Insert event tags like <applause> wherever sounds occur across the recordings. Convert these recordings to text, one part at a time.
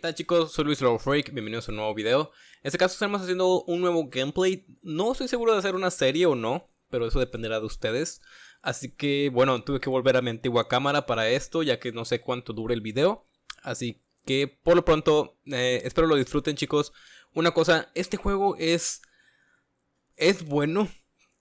¿qué tal chicos? Soy Luis Freak, bienvenidos a un nuevo video. En este caso estamos haciendo un nuevo gameplay. No estoy seguro de hacer una serie o no, pero eso dependerá de ustedes. Así que, bueno, tuve que volver a mi antigua cámara para esto, ya que no sé cuánto dure el video. Así que, por lo pronto, eh, espero lo disfruten chicos. Una cosa, este juego es... Es bueno,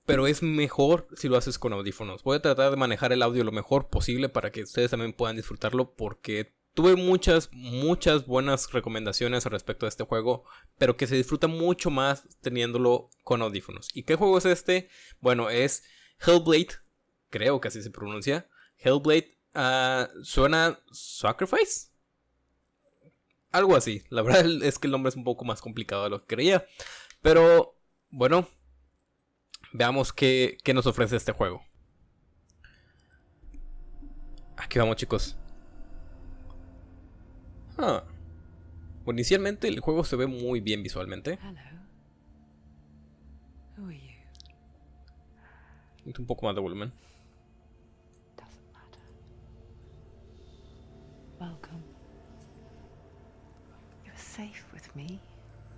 pero es mejor si lo haces con audífonos. Voy a tratar de manejar el audio lo mejor posible para que ustedes también puedan disfrutarlo porque Tuve muchas, muchas buenas recomendaciones respecto a este juego, pero que se disfruta mucho más teniéndolo con audífonos. ¿Y qué juego es este? Bueno, es Hellblade, creo que así se pronuncia. Hellblade, uh, ¿suena Sacrifice? Algo así, la <laughs> verdad es que el nombre es un poco más complicado de lo que creía. Pero, bueno, veamos qué, qué nos ofrece este juego. Aquí vamos chicos. Ah. Bueno, inicialmente el juego se ve muy bien visualmente. Un poco más de volumen.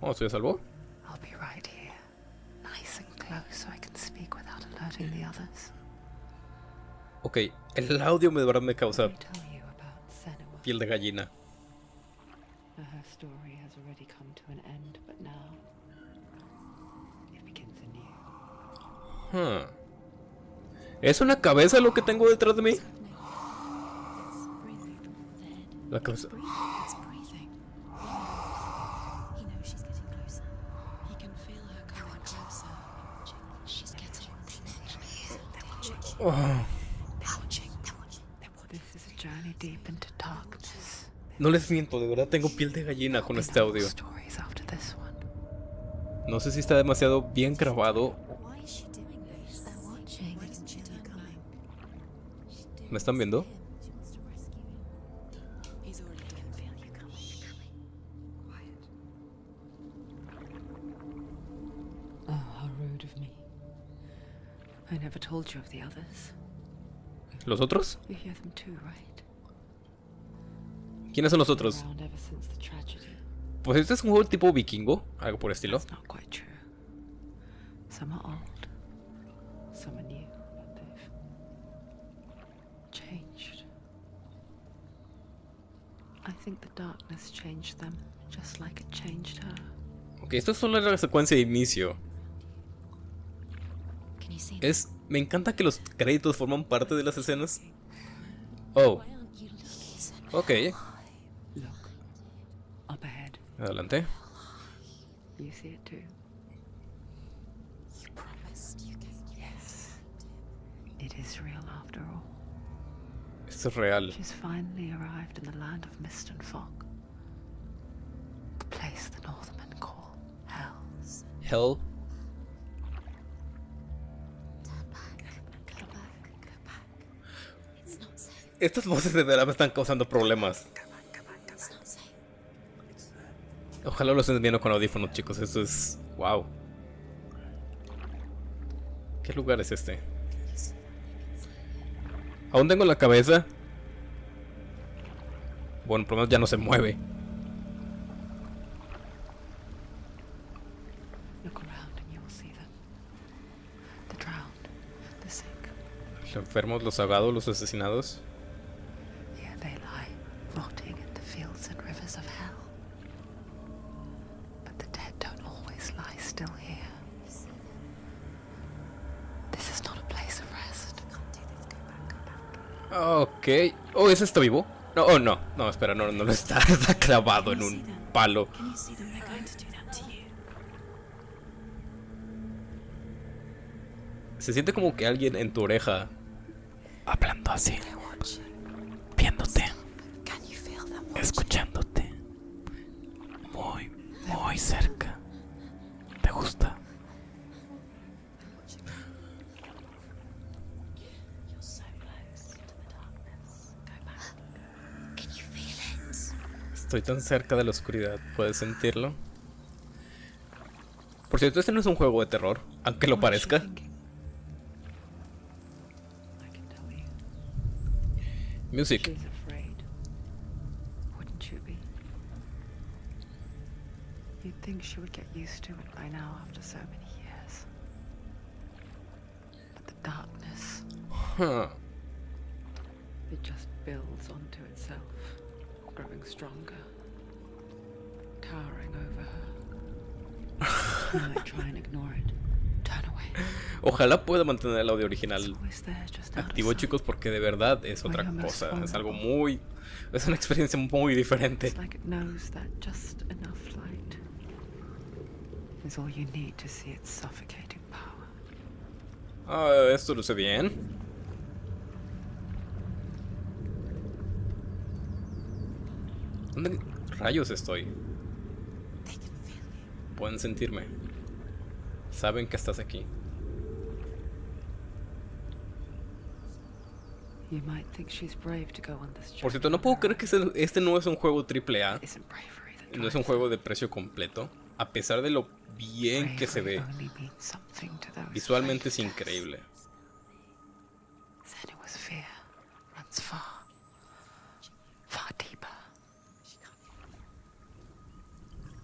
Oh, ¿estoy a salvo? I'll be right here, nice and close, so I can speak without alerting the others. Ok, el audio me de verdad me causa piel de gallina. Her story has already come to an end, but now it begins anew. Hmm. ¿Es una cabeza lo que tengo detrás de mí? La cabeza. Oh. This is a journey deep into darkness. No les miento, de verdad tengo piel de gallina con este audio. No sé si está demasiado bien grabado. ¿Me están viendo? Oh, how ¿Quiénes son los otros? Pues este es un juego tipo vikingo, algo por estilo. Changed her. Ok, esto es solo la secuencia de inicio. Es, me encanta que los créditos forman parte de las escenas. Oh. Ok. Adelante. You see it too. You promised you Yes. It is real after all. Esto es real. She's finally arrived in the land of mist and fog. The place the Northmen call Hell. Hell. Estas voces de están causando problemas. Ojalá lo estén viendo con audífonos, chicos. Esto es... ¡Wow! ¿Qué lugar es este? Aún tengo la cabeza. Bueno, por lo menos ya no se mueve. Los enfermos, los ahogados, los asesinados. Ok. Oh, ¿ese está vivo? No, oh, no. No, espera, no, no, está, <laughs> está clavado en un palo. Se siente como que alguien en tu oreja hablando así, viéndote, escuchándote, muy, muy cerca. ¿Te gusta? Estoy tan cerca de la oscuridad, ¿puedes sentirlo? Por cierto, este no es un juego de terror, aunque lo parezca. Music. Huh. it just builds onto itself, growing stronger, towering over her. <laughs> you might try and ignore it. Turn away. Ojalá pueda mantener el audio original activo, chicos, porque de verdad es otra cosa. Es algo muy. Es una experiencia muy diferente. It's like it knows that just enough light is all you need to see its suffocating power. Ah, esto luce bien. ¿Dónde rayos estoy? Pueden sentirme. Saben que estás aquí. Por cierto, no puedo creer que este- no es un juego triple A. No es un juego de precio completo. A pesar de lo bien que se ve. Visualmente es increíble.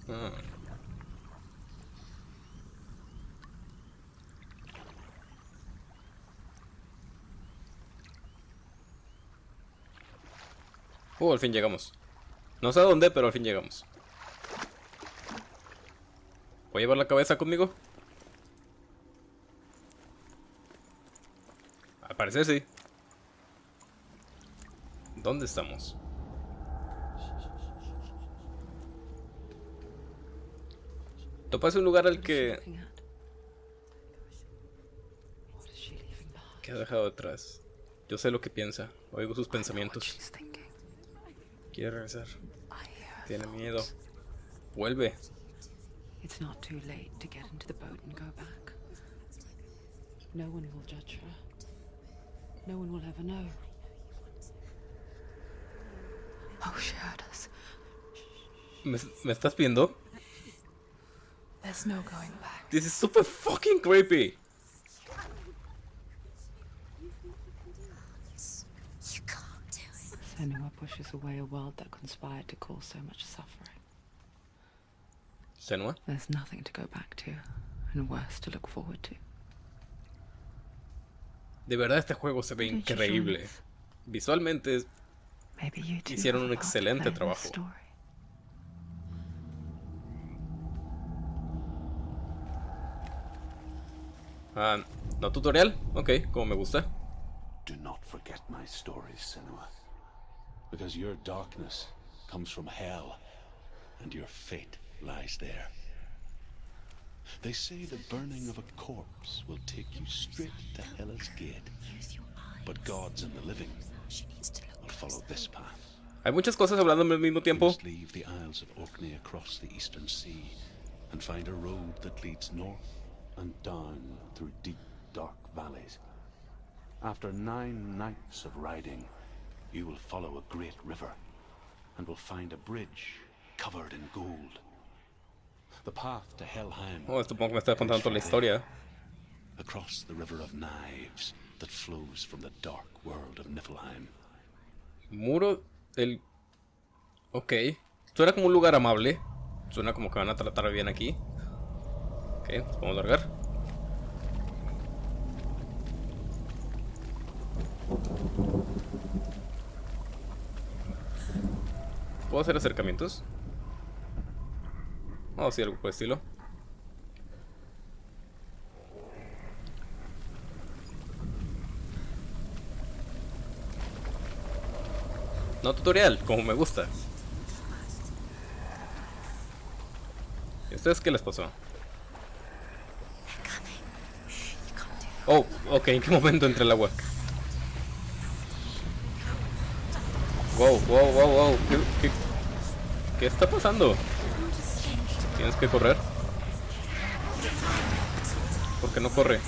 Uh, al fin llegamos. No sé a dónde, pero al fin llegamos. ¿Voy a llevar la cabeza conmigo? Al sí. ¿Dónde estamos? Topa es un lugar al que, que ha dejado atrás. Yo sé lo que piensa. Oigo sus pensamientos. Quiere regresar. Tiene miedo. Vuelve. It's not too late to get into the boat and go back. No one will judge her. No one will ever know. Oh, she heard us. ¿Me, me estás viendo? There's no going back. This is super fucking creepy. You can't do it. Senua pushes away a world that conspired to cause so much suffering. Senua. There's nothing to go back to, and worse to look forward to. De verdad este juego se ve Why don't you join increíble. Visualmente es- Maybe you two Hicieron un a part to excelente play in trabajo. Ah, ¿No tutorial? Ok, como me gusta. Do not forget my stories, Senua. Because your darkness comes from hell, and your fate lies there. They say the burning of a corpse will take you straight to Hela's gate. But gods and the living will follow this path. Hay muchas cosas hablando al mismo tiempo. leave the Isles of Orkney across the eastern sea and find a road that leads north and down through deep, dark valleys. After nine nights of riding, you will follow a great river and will find a bridge covered in gold. The path to Helheim Oh, supongo que me está contando toda la historia. across the river of knives that flows from the dark world of Niflheim. Muro del... Ok. Suena como un lugar amable. Suena como que van a tratar bien aquí. Ok, podemos largar. ¿Puedo hacer acercamientos? Oh, sí, algo por estilo. No tutorial, como me gusta. ¿Y ustedes qué les pasó? They're coming. You can't do it. Oh, ok, ¿en qué momento entra el agua? Wow, wow, wow, wow. ¿Qué, está pasando? ¿Tienes que correr? ¿Por qué no corre?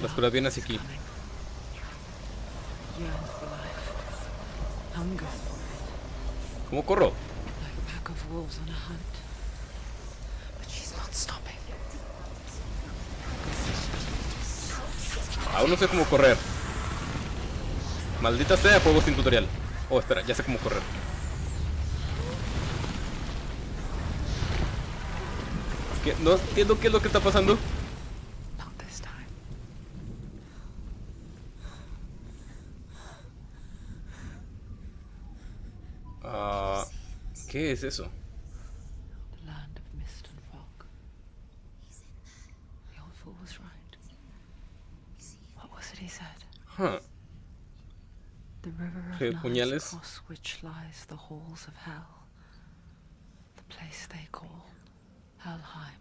La oscuridad viene hacia aquí. ¿Cómo corro? Aún no sé cómo correr. Maldita sea, juego sin tutorial. Oh, espera, ya sé cómo correr. ¿Qué? No entiendo qué es lo que está pasando. Ah, ¿Qué es eso? Helheim.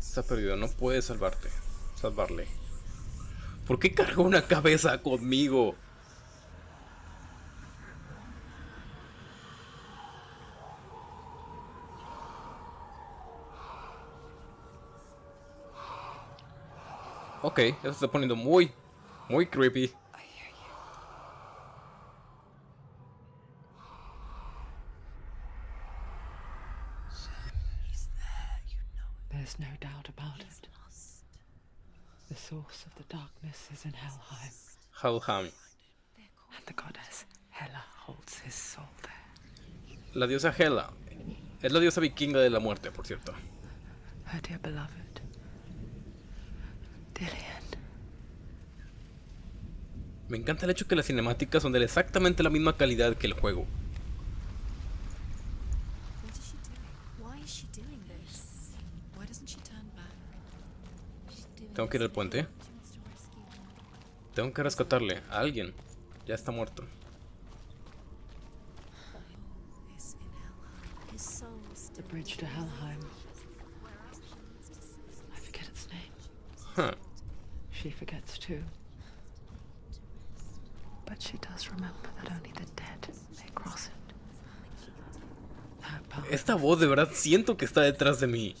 Está perdido, no puedes salvarte. Salvarle. ¿Por qué cargó una cabeza conmigo? Ok, eso se está poniendo muy, muy creepy. There's no doubt about it. The source of the darkness is in Helheim, Helheim. and the goddess Hela holds his soul there. La diosa Hela. Es la diosa vikinga de la muerte, por cierto. Her dear beloved, Dillian. Me encanta el hecho que las cinemáticas son de exactamente la misma calidad que el juego. Tengo que ir al puente. Tengo que rescatarle a alguien. Ya está muerto. This in Helheim. His soul The still bridge to Helheim. I forget its name. Huh. She forgets too. But she does remember that only the dead may cross it. Esta voz de verdad siento que está detrás de mí.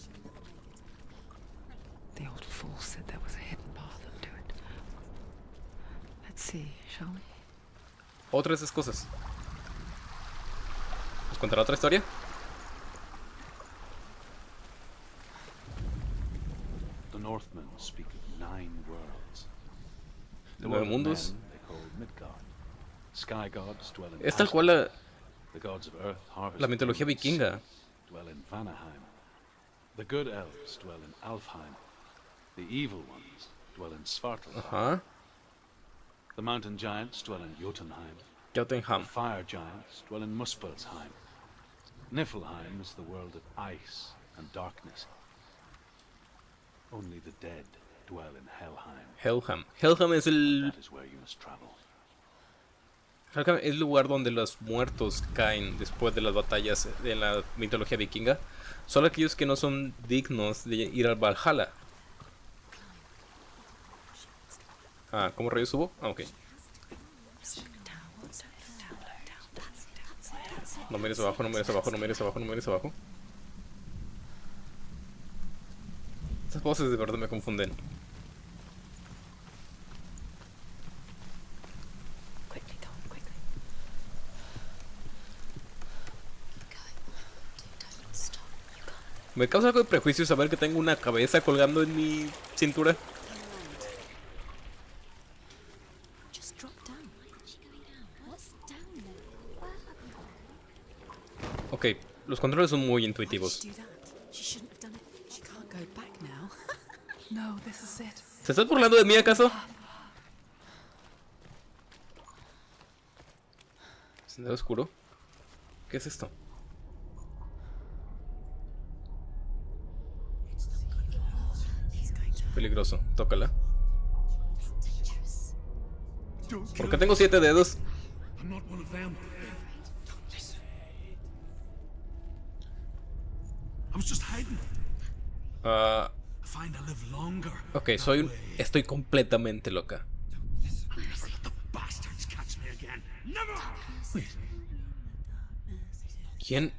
the old fool said there was a hidden path up to it. Let's see, shall we? Otra de esas cosas. ¿Nos contará otra historia? The Northmen speak of nine worlds. The Nueve mundos. Es tal cual la, The gods of earth, la mitología vikinga. dwell in The good elves dwell in Alfheim. The evil ones dwell in Svartalfheim. Ajá. The mountain giants dwell in Jotunheim. Jotunheim. The fire giants dwell in Muspelheim. Niflheim is the world of ice and darkness. Only the dead dwell in Helheim. Helheim. Helheim es el, Es el lugar donde los muertos caen después de las batallas de la mitología vikinga. Solo aquellos que no son dignos de ir al Valhalla. Ah, ¿cómo rayos subo? Ah, ok. No mires abajo, no mires abajo, no mires abajo, no mires abajo. Estas voces de verdad me confunden. Me causa algo de prejuicio saber que tengo una cabeza colgando en mi cintura. Ok, los controles son muy intuitivos. <laughs> ¿Se estás burlando de mí acaso? ¿Sendero oscuro? ¿Qué es esto? Peligroso, tócala. ¿Por qué tengo siete dedos? Ah, longer. ok, soy un... Estoy completamente loca. ¿Quién?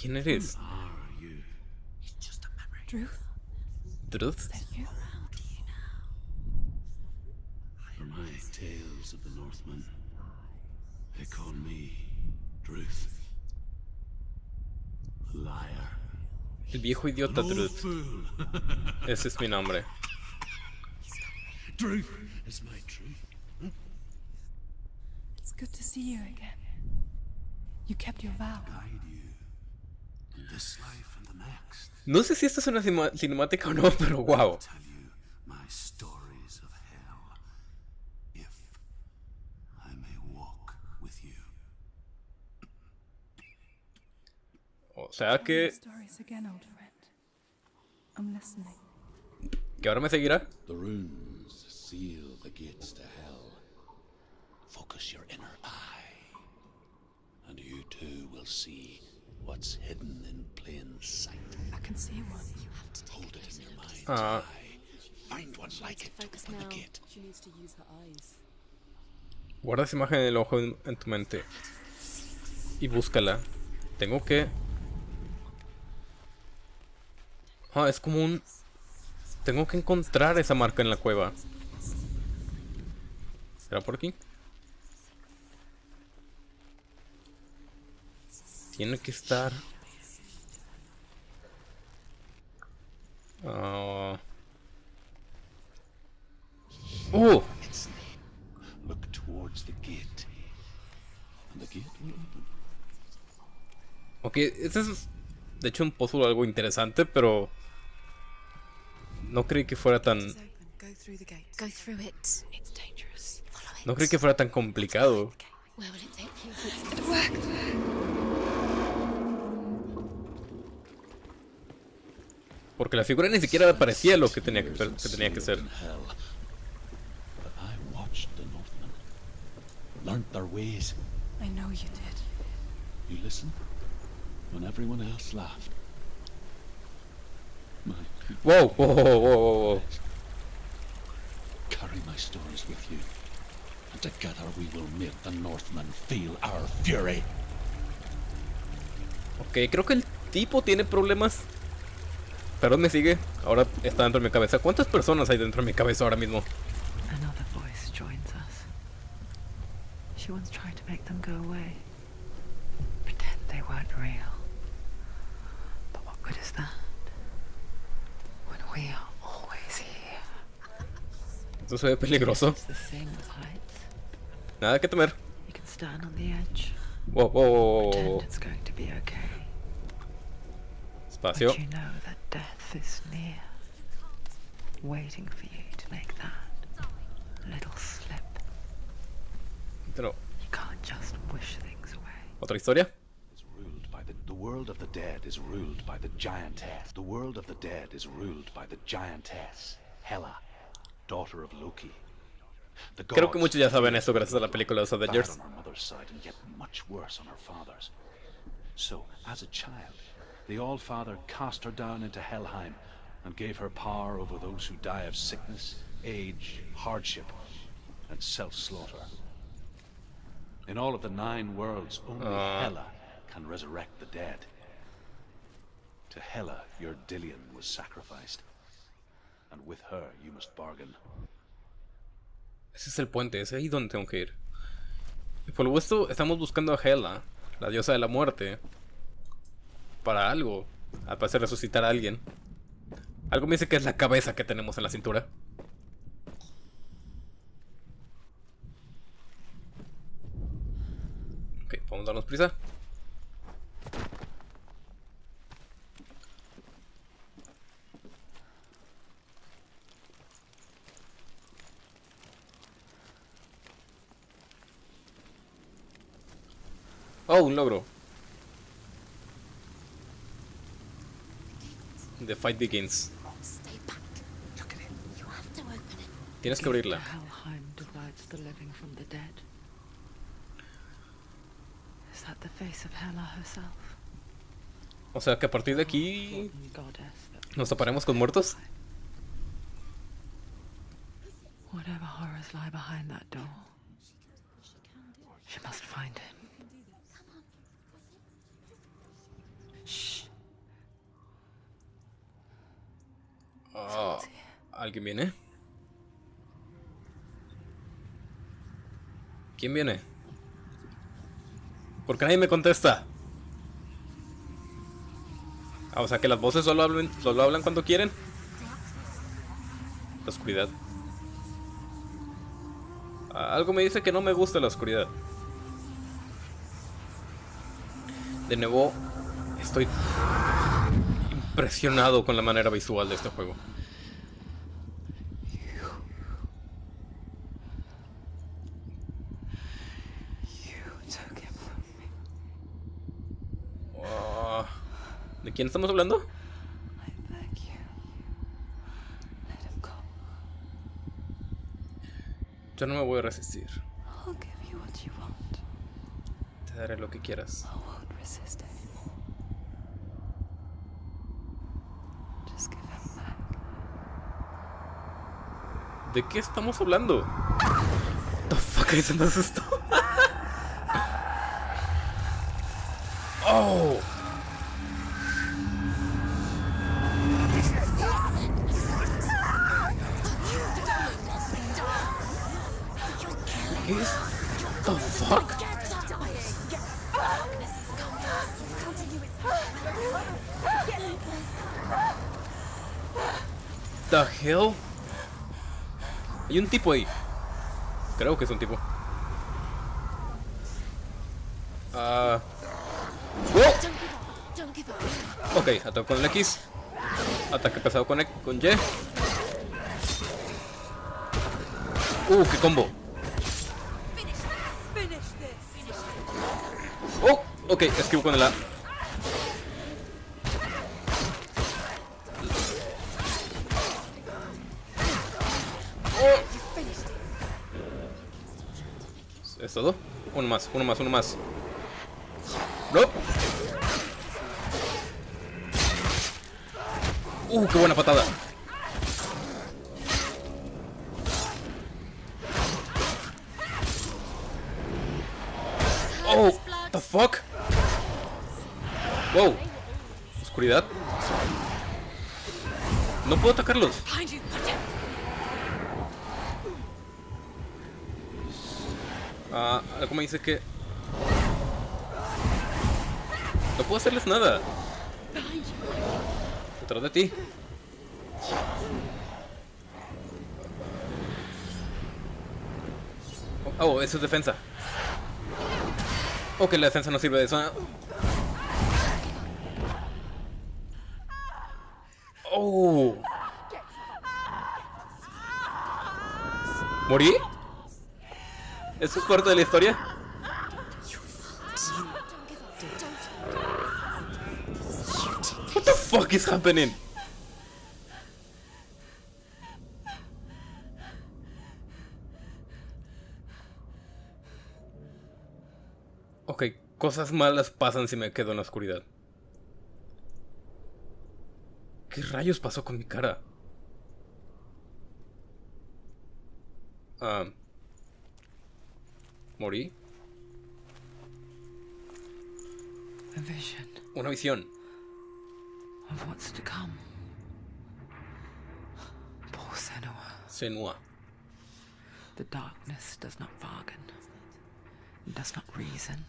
¿Quién eres? ¿Truth? you? For my tales of the Northmen, they call me Druth. Liar. El viejo idiota An Truth. fool. <laughs> Ese es mi nombre. Druth is my truth. It's good to see you again. You kept your vow. Guide you this life and the next. No sé si esta es una cinemática o no, <laughs> pero wow. O sea que, que ahora me seguirá. The runes seal the gates to hell. Focus your inner eye, and you too will see what's hidden in plain sight. I can see one. Hold it in your mind's Ah. eye. Find one like it to Focus open now. the gate. She needs to use her eyes. Guarda esa imagen en el ojo en tu mente. Y búscala. Tengo que... Ah, es como un... Tengo que encontrar esa marca en la cueva. ¿Será por aquí? Tiene que estar... Ah... ¡Oh! Look towards the gate, the gate. Ok, este es de hecho un puzzle algo interesante, pero no creí que fuera tan It's open. Go through the gate. Go through it. It's dangerous. Follow it. no creí que fuera tan complicado. Where will it take you? Porque la figura ni siquiera parecía lo que tenía que, que tenía que ser. Learnt their ways. I know you did. You listened when everyone else laughed. My wow, wow, wow, wow, wow. carry my stories with you, and together we will make the Northmen feel our fury. Ok, creo que el tipo tiene problemas. Perdón, me sigue. Ahora está dentro de mi cabeza. ¿Cuántas personas hay dentro de mi cabeza ahora mismo? Another voice joins us. She once tried to make them go away. Pretend they weren't real. But what good is that? When we are always here. Esto se ve peligroso. Nada que temer. You can stand on the edge. Wow, wow, wow, wow, Pretend it's going to be okay. Espacio. But you know that death is near. Waiting for you to make that little slip. Pero, You can't just wish things away. ¿Otra historia? is ruled by the the world of the dead is ruled by the giantess. The world of the dead is ruled by the giantess, Hela, daughter of Loki. The Creo que muchos ya saben fear esto gracias a la película de los bad Avengers. on her mother's side and yet much worse on her father's. So, as a child, the All-Father cast her down into Helheim and gave her power over those who die of sickness, age, hardship, and self-slaughter. In all of the nine worlds, only uh. Hela can resurrect the dead. To Hela, your Dillion was sacrificed. And with her, you must bargain. Ese es el puente, es ahí donde tengo que ir. Y por lo visto, estamos buscando a Hela, la diosa de la muerte, para algo. Al parecer resucitar a alguien. Algo me dice que es la cabeza que tenemos en la cintura. Ok, vamos darnos prisa. Oh, un logro. The fight begins. Stay back. Look at it. You have to open it. Tienes que abrirla. Helheim divides the living from the dead. Is the face of Hela herself? O sea que a partir de aquí nos taparemos con muertos. Whatever horrors lie behind that door. She must find him. Shh. Ah, ¿Alguien viene? ¿Quién viene? ¿Por qué nadie me contesta? Ah, o sea que las voces solo hablan, cuando quieren. La oscuridad. Algo me dice que no me gusta la oscuridad. De nuevo, Estoy impresionado con la manera visual de este juego. You took him from me. Ah, ¿De quién estamos hablando? Yo no me voy a resistir. What. Te daré lo que quieras. ¿De qué estamos hablando? The fuck se me <laughs> oh. Tipo ahí. Creo que es un tipo. Ah. Up. Ok, ataque con el X. Ataque pesado con, E- con Y. Uh, qué combo. Oh, ok, esquivo con el A. todo? Uno más, uno más, uno más. No. Uh, qué buena patada. Oh, the fuck? Wow. Oscuridad. No puedo atacarlos. Ah, algo me dice que... No puedo hacerles nada. Detrás de ti. Oh, eso es defensa. Ok, la defensa no sirve de eso. Oh. ¿Morí? ¿Eso es parte de la historia? What the fuck is happening? Ok, cosas malas pasan si me quedo en la oscuridad. ¿Qué rayos pasó con mi cara? Ah. ¿Morí? A vision Una visión. of what's to come. Poor Senua. Senua. The darkness does not bargain, it does not reason.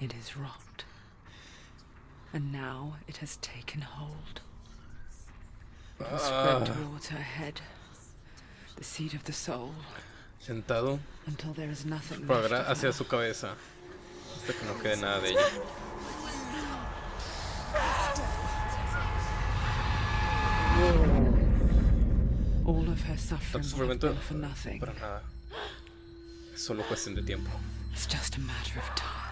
It is wrought. And now it has taken hold. It will spread ah. towards her head, the seed of the soul, Sentado. hacia su cabeza. Hasta que no quede nada de ella. All of her suffering Tanto sufrimiento. Para nada. Es solo cuestión de tiempo. It's just a matter of time.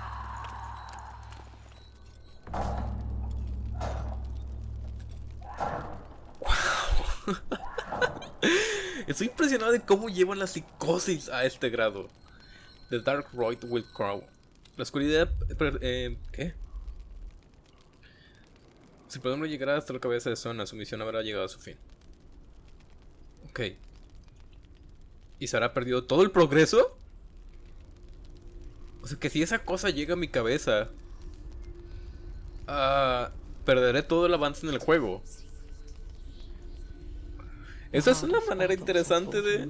Estoy de cómo llevan la psicosis a este grado. The Dark Road will crawl. La oscuridad... eh, ¿Qué? Si podemos llegar hasta la cabeza de Zona, su misión habrá llegado a su fin. Ok. ¿Y se habrá perdido todo el progreso? O sea que si esa cosa llega a mi cabeza... ah, perderé todo el avance en el juego. Esa es una manera interesante de,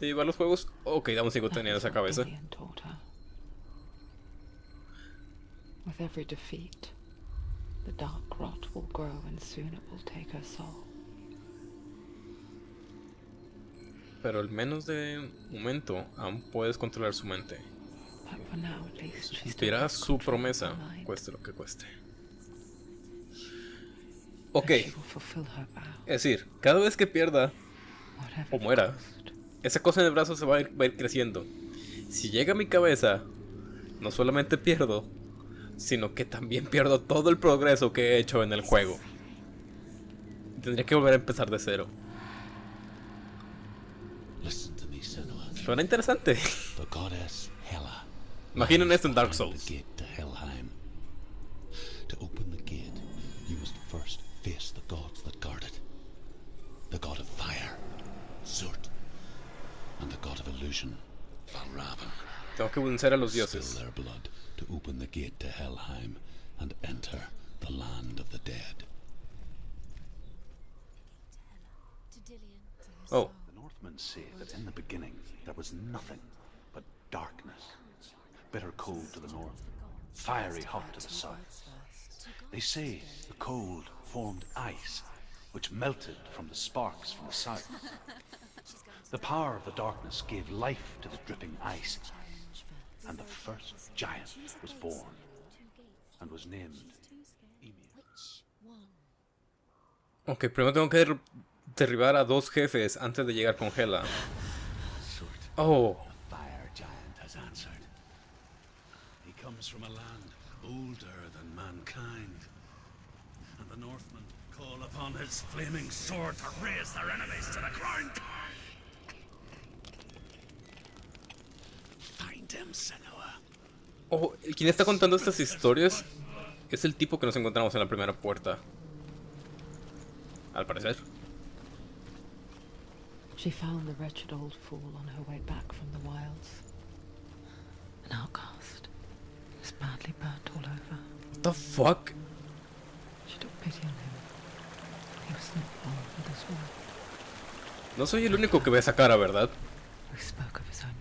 llevar los juegos. Ok, That teniendo is esa cabeza. Lillian taught her. With every defeat, the dark rot will grow and soon it will take her soul. Pero al menos de momento aún puedes controlar su mente. Cumplirá su promesa, cueste lo que cueste. Ok, es decir, cada vez que pierda o muera, esa cosa en el brazo se va a ir, va a ir creciendo. Si llega a mi cabeza, no solamente pierdo, sino que también pierdo todo el progreso que he hecho en el juego. Tendría que volver a empezar de cero. Listen to me, Senua. Suena interesante. The goddess Hela. Imaginen esto en Dark Souls. God of illusion, Tengo que vencer a los Spill their blood to open the gate to Helheim and enter the land of the dead. Oh, The Northmen say that in the beginning there was nothing but darkness. Bitter cold to the north, fiery hot to the south. They say the cold formed ice, which melted from the sparks from the south. The power of the darkness gave life to the dripping ice, and the first giant was born, and was named ok, primero tengo que der- derribar a dos jefes antes de llegar con Hela. Oh, fire giant, has answered. He comes from a land older than mankind. And the Northmen call upon his flaming sword to raise their enemies to the ground. Oh, quien está contando estas historias es el tipo que nos encontramos en la primera puerta. Al parecer. She found the wretched old fool on her way back from the wilds. An outcast. Is badly burnt all over. What the fuck? She took pity on him. He was not born for this world. No soy el único que ve esa cara, ¿verdad? We spoke of his own darkness.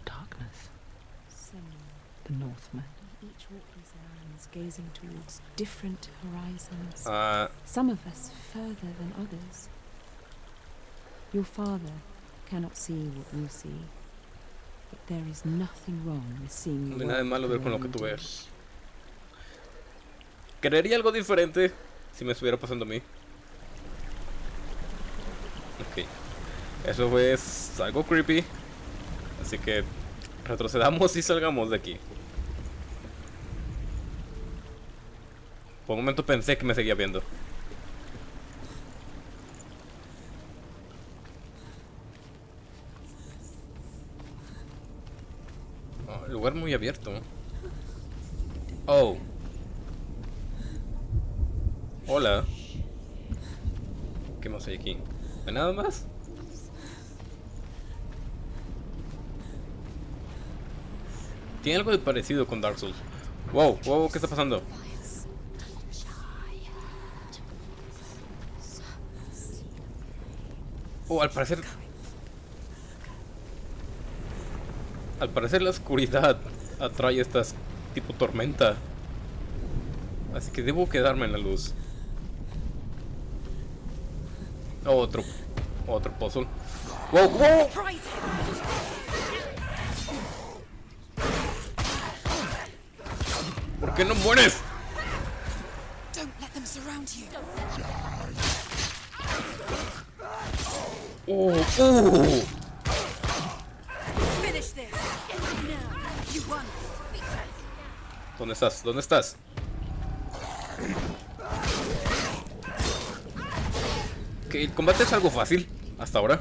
Northmen. Each walk these lands, gazing towards different horizons. Ah, Some of us further than others. Your father cannot see what you see. But there is nothing wrong with seeing no hay nada de malo ver con lo que tú ves. Creería algo diferente si me estuviera pasando a mí. Ok. Eso es algo creepy. Así que retrocedamos y salgamos de aquí. Por un momento pensé que me seguía viendo. Oh, lugar muy abierto. Oh. Hola. ¿Qué más hay aquí? ¿No hay nada más? Tiene algo de parecido con Dark Souls. Wow, wow, ¿qué está pasando? Oh, al parecer... Al parecer la oscuridad atrae estas tipo tormenta. Así que debo quedarme en la luz. Otro. Otro puzzle. ¡Wow! wow! ¿Por qué no mueres? Don't let them surround you. ¡Oh! ¡Oh! You won. ¿Dónde estás? ¿Dónde estás? Ok, el combate es algo fácil. Hasta ahora.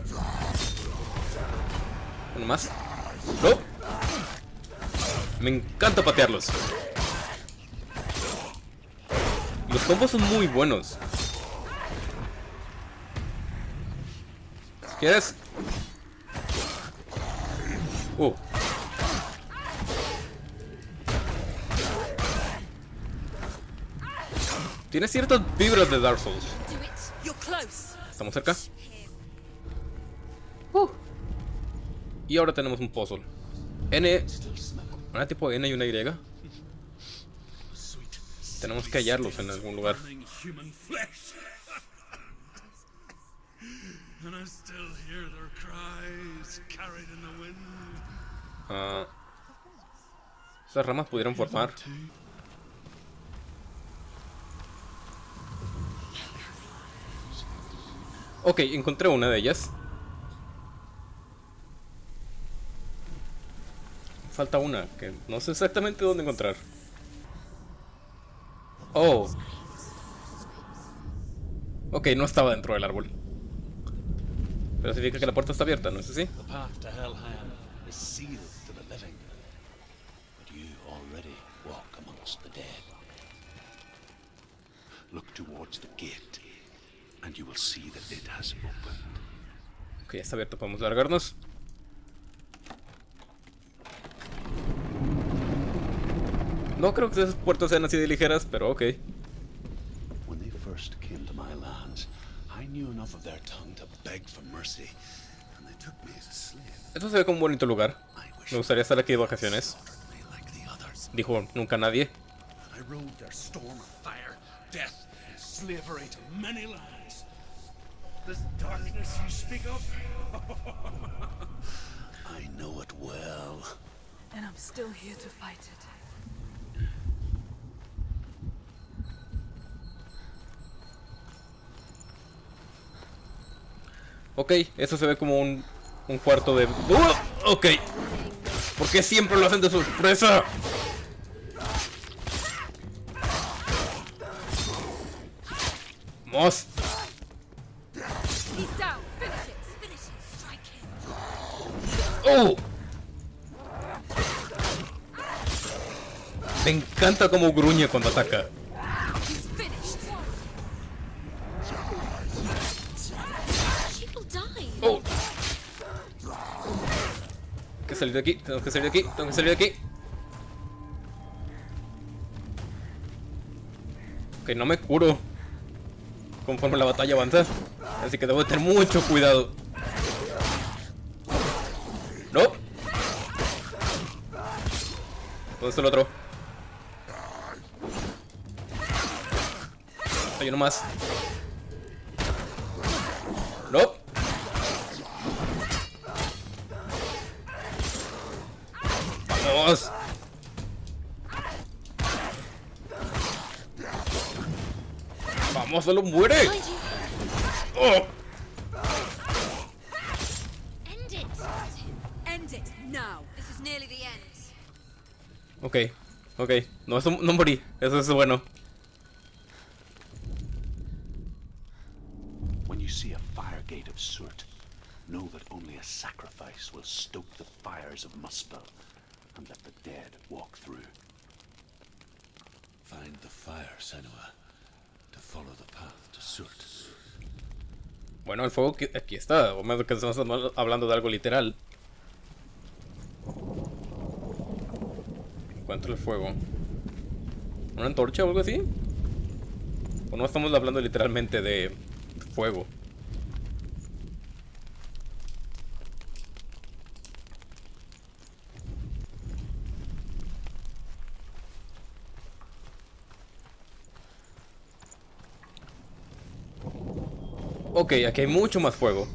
Uno más. ¡No! Me encanta patearlos. Los combos son muy buenos. Quieres. Uh. Tiene ciertas vibras de Dark Souls. ¿Estamos cerca? Uh. Y ahora tenemos un puzzle. N. Una tipo N y una Y. Tenemos que hallarlos en algún lugar. And I still hear their cries carried in the wind. Ah, Esas ramas pudieron formar. Ok, encontré una de ellas. Falta una, que no sé exactamente dónde encontrar. Oh. Ok, no estaba dentro del árbol. Pero significa que la puerta está abierta, ¿no es así? Ok, está abierto, podemos largarnos. No creo que esas puertas sean así de ligeras, pero ok. When they first came to my lands, knew enough of their tongue to beg for mercy, and they took me as a slave. Esto se ve como un bonito lugar. I wish Me gustaría estar aquí de vacaciones. Dijo nunca nadie. I rode their storm of fire, death, and slavery to many lands. This darkness you speak of? <laughs> I know it well. And I'm still here to fight it. Ok, eso se ve como un, un cuarto de... ¡Uh! Ok. ¿Por qué siempre lo hacen de sorpresa? Vamos. ¡Oh! Me encanta como gruñe cuando ataca. Que salir de aquí, tengo que salir de aquí, tengo que salir de aquí. Ok, no me curo conforme la batalla avanza. Así que debo tener mucho cuidado. No. ¿Dónde está el otro? Hay uno más. Nearly the end. Ok, ok. No, eso, no morí. Eso es bueno. When you see a fire gate of Surt, know that only a sacrifice will stoke the fires of Muspel and let the dead walk through. Find the fire, Senua, Bueno, el fuego aquí está. O menos que estamos hablando de algo literal. Encuentro el fuego. ¿Una antorcha o algo así? ¿O no estamos hablando literalmente de fuego? Ok, aquí hay mucho más fuego.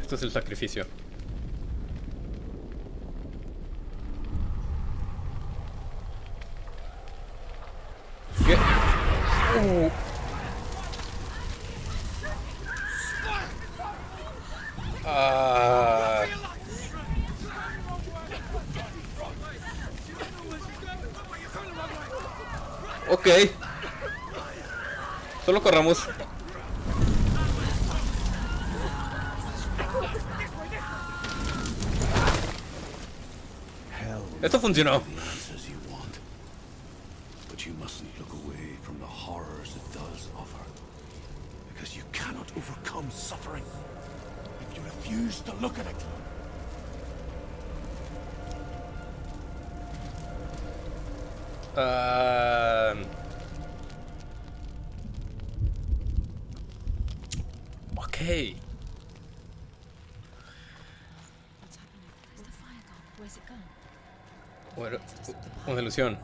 Esto es el sacrificio. Hell Esto funcionó. you want. But you mustn't look away from the horrors it does offer. Because you cannot overcome suffering if you refuse to look at it. Ah, ok. Bueno, una ilusión.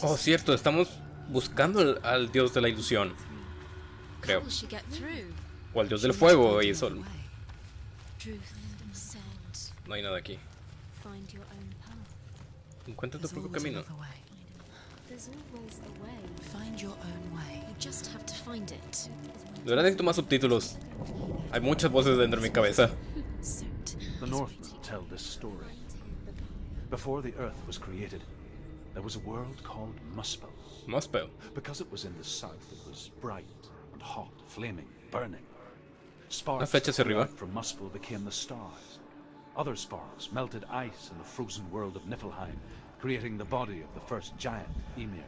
Oh, cierto, estamos buscando al, al dios de la ilusión. Creo. O al dios del fuego y sol. Truth, sand. No hay nada aquí. Encuentra tu propio camino. There's always a way. Find your own way. You just have to find it. De verdad necesito más subtítulos. Hay muchas voces dentro de mi cabeza. The Northmen tell this story. Before the Earth was created, there was a world called Muspel. Muspel. Because it was in the south, it was bright and hot, flaming, burning. Sparks flecha hacia arriba. from Muspel became the stars. Other sparks melted ice in the frozen world of Niflheim, creating the body of the first giant, Ymir.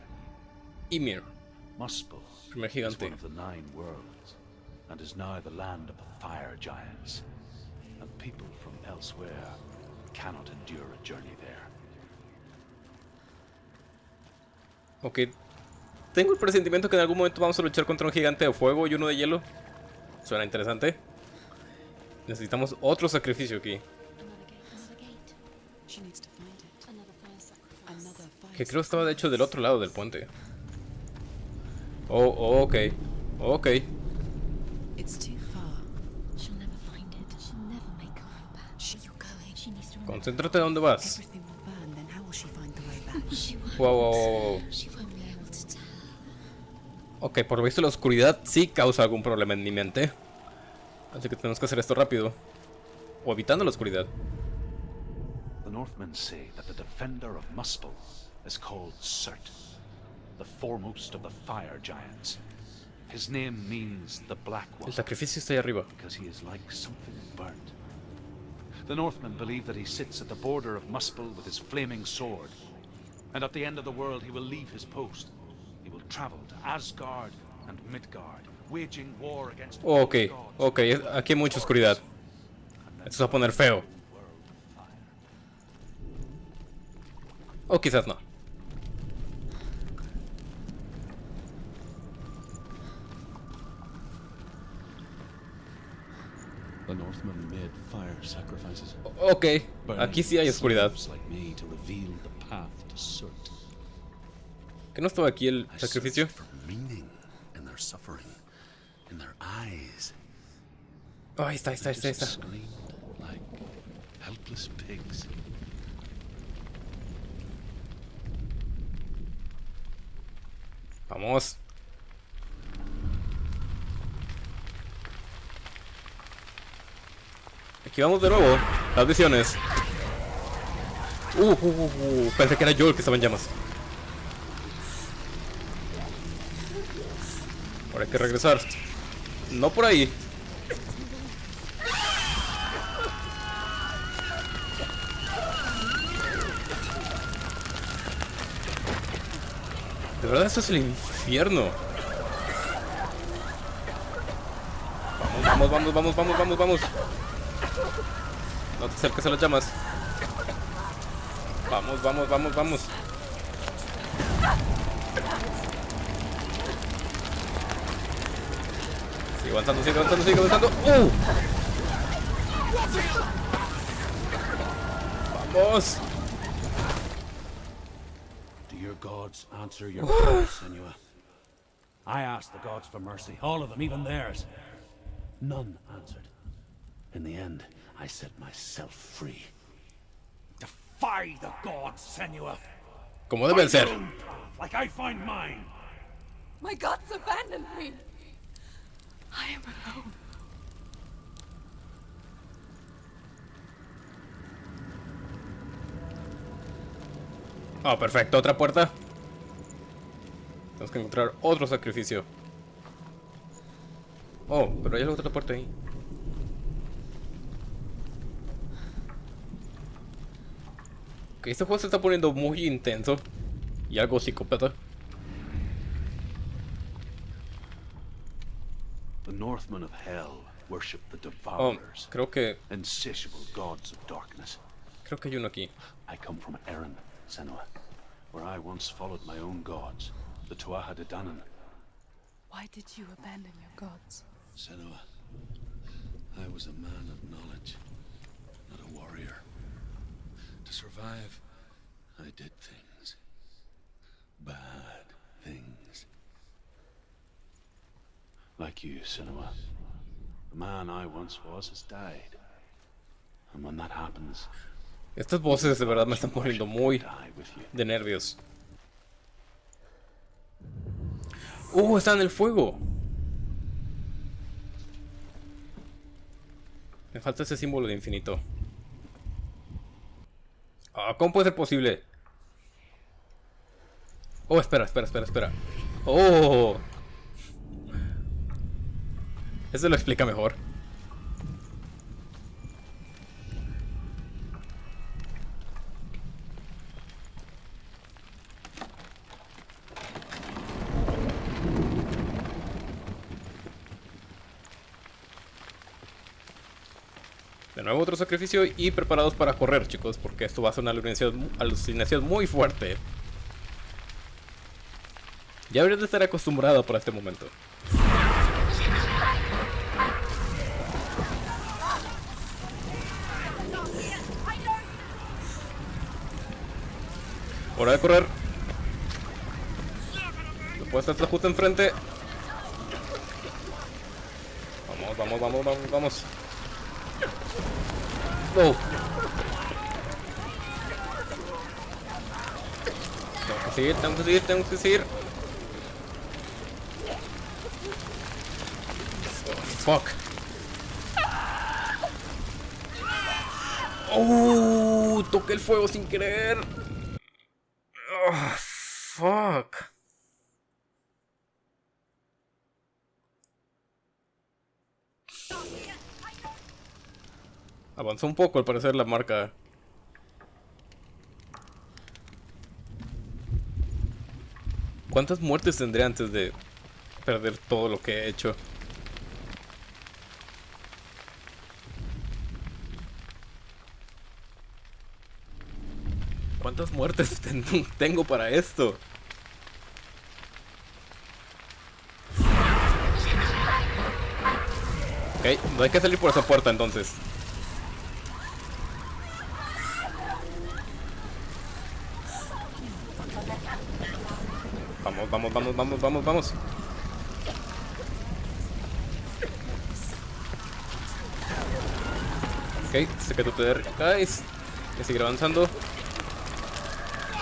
Ymir. Muspel Primer is gigante. one of the nine worlds, and is now the land of the fire giants. And people from elsewhere cannot endure a journey Ok. Tengo el presentimiento que en algún momento vamos a luchar contra un gigante de fuego y uno de hielo. Suena interesante. Necesitamos otro sacrificio aquí. Que creo estaba de hecho del otro lado del puente. Oh, oh, ok. Ok. Concéntrate dónde vas. Everything will burn, Ok, por lo visto la oscuridad sí causa algún problema en mi mente. Así que tenemos que hacer esto rápido. O evitando la oscuridad. The Northmen say that the defender of Muspel is called Surt, the foremost of the fire giants. His name means the Black El One sacrificio está ahí arriba. because he is like something burnt. The Northmen believe that he sits at the border of Muspel with his flaming sword, and at the end of the world he will leave his post. He will travel to Asgard and Midgard, waging war against Ok, ok, aquí hay mucha oscuridad. Esto se va a poner feo. O quizás no. The Northmen made fire sacrifices. Ok, aquí sí hay oscuridad. ¿Que no estaba aquí el sacrificio? Oh, ahí está, ahí está, ahí está, ahí está. Vamos. Aquí vamos de nuevo. Las visiones. Uh, uh, uh, uh, Pensé que era yo el que estaba en llamas. Ahora hay que regresar. No por ahí. De verdad, esto es el infierno. Vamos, vamos, vamos, vamos, vamos, vamos. No te acerques a las llamas. Vamos, vamos, vamos, vamos. Sigue avanzando, sigue avanzando, sigue avanzando. ¡Uh! Vamos. Do your gods answer your prayers, <sighs> Senua? I asked the gods for mercy, all of them, even theirs. None answered. In the end, I set myself free. Defy the gods, Senua! Como deben ser. Like I find mine! My gods abandoned me. I am alone. Ah, perfecto, otra puerta. Tenemos que encontrar otro sacrificio. Oh, pero hay otra puerta ahí. Ok, este juego se está poniendo muy intenso. Y algo psicópata. Northmen of Hell worship the Oh, Devourers, creo que... insatiable gods of darkness. Creo que hay uno aquí. I come from Erin, Senua, where I once followed my own gods, the Tuatha De Danann. Why did you abandon your gods? Senua, I was a man of knowledge, not a warrior. To survive, I did things. Bad Like you, Cinema. The man I once was has died. And when that happens, Estas voces de verdad me están poniendo muy de nervios. ¡Uh! Está en el fuego. Me falta ese símbolo de infinito. Ah, ¿Cómo puede ser posible? Oh, espera, espera, espera, espera. Oh. Eso lo explica mejor. De nuevo otro sacrificio y preparados para correr, chicos, porque esto va a ser una alucinación, muy fuerte. Ya habrías de estar acostumbrado para este momento. Hora de correr. No puede estar justo enfrente. Vamos, vamos, vamos, vamos, vamos. Oh. Tengo que seguir, tengo que seguir, tengo que seguir. Oh, fuck. Oh, toqué el fuego sin querer. Fuck. Avanzó un poco al parecer la marca. ¿Cuántas muertes tendré antes de perder todo lo que he hecho? ¿Cuántas muertes <laughs> ten- tengo para esto? No hay que salir por esa puerta entonces. Vamos, vamos, vamos, vamos, vamos, vamos. Ok, sé que tú te. Voy a seguir avanzando.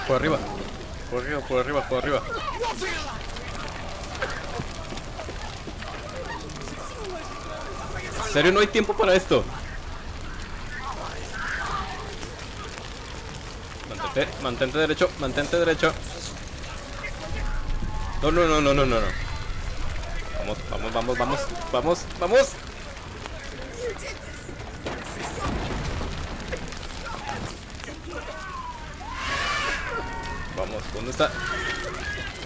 Por arriba. Por arriba, por arriba, por arriba. ¿En serio no hay tiempo para esto? Mantente, mantente derecho, mantente derecho. No, no, no, no, no, no, no. Vamos, vamos, vamos, vamos, vamos, vamos. Vamos, ¿dónde está?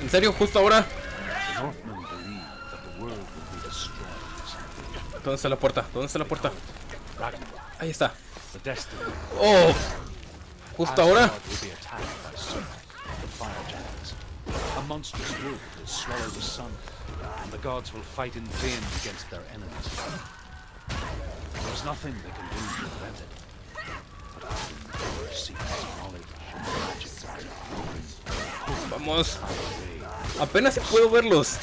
¿En serio? ¿Justo ahora Northmen believe that the world will be destroyed someday. ¿Dónde está la puerta? ¿Dónde está la puerta? Ahí está. ¡Oh! ¿Justo ahora? Asgard will be attacked by Surtur, the fire giants. A monstrous wolf will swallow the sun, and the gods will fight in vain against their enemies. There's nothing they can do to prevent it. But who seeks knowledge and magic Vamos. Apenas puedo verlos.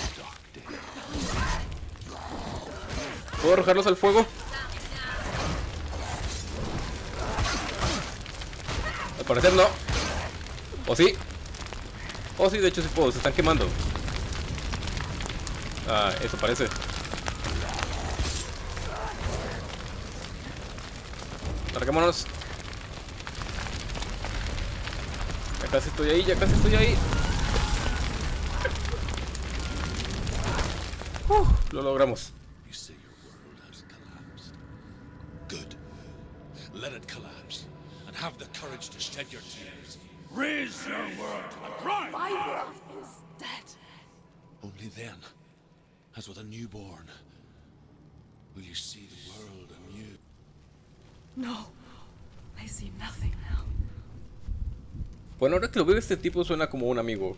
¿Puedo arrojarlos al fuego? Al parecer no. ¿O sí? Oh, sí, de hecho sí puedo. Se están quemando. Ah, eso parece. Larguémonos. Ya casi estoy ahí, ya casi estoy ahí. Uh, lo logramos. You say your world has collapsed. Good. Let it collapse. And have the courage to shed your tears. Raise your world to the prime! My world is dead. Only then, as with a newborn, will you see the world anew. No. I see nothing now. Bueno, ahora que lo veo, este tipo suena como un amigo.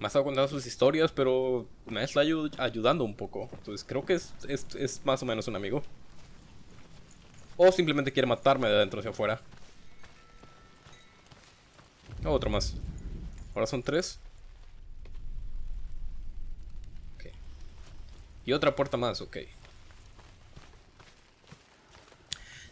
Me ha estado contando sus historias, pero me está ayu- ayudando un poco. Entonces creo que es, es- es más o menos un amigo. O simplemente quiere matarme de adentro hacia afuera. Otro más. Ahora son tres. Y otra puerta más, ok.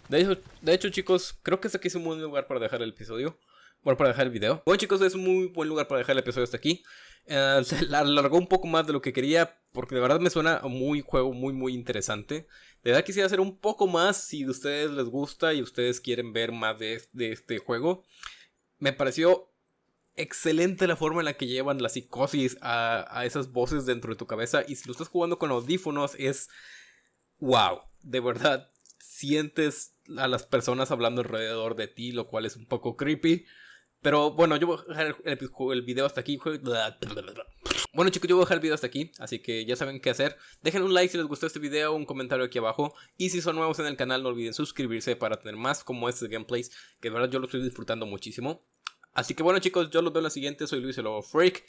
De hecho, de hecho, chicos, creo que este aquí es un buen lugar para dejar el episodio. Bueno, para dejar el video. Bueno, chicos, es un muy buen lugar para dejar el episodio hasta aquí. Eh, <laughs> se alargó un poco más de lo que quería, porque de verdad me suena muy juego muy, muy interesante. De verdad quisiera hacer un poco más si a ustedes les gusta y ustedes quieren ver más de, de este juego. Me pareció excelente la forma en la que llevan la psicosis a, a, esas voces dentro de tu cabeza. Y si lo estás jugando con audífonos, es wow. De verdad, sientes a las personas hablando alrededor de ti, lo cual es un poco creepy. Pero bueno, yo voy a dejar el, el video hasta aquí. Bueno chicos, yo voy a dejar el video hasta aquí, así que ya saben qué hacer. Dejen un like si les gustó este video, un comentario aquí abajo. Y si son nuevos en el canal, no olviden suscribirse para tener más como este gameplays, que de verdad yo lo estoy disfrutando muchísimo. Así que bueno chicos, yo los veo en la siguiente, soy Luis el Lobo Freak.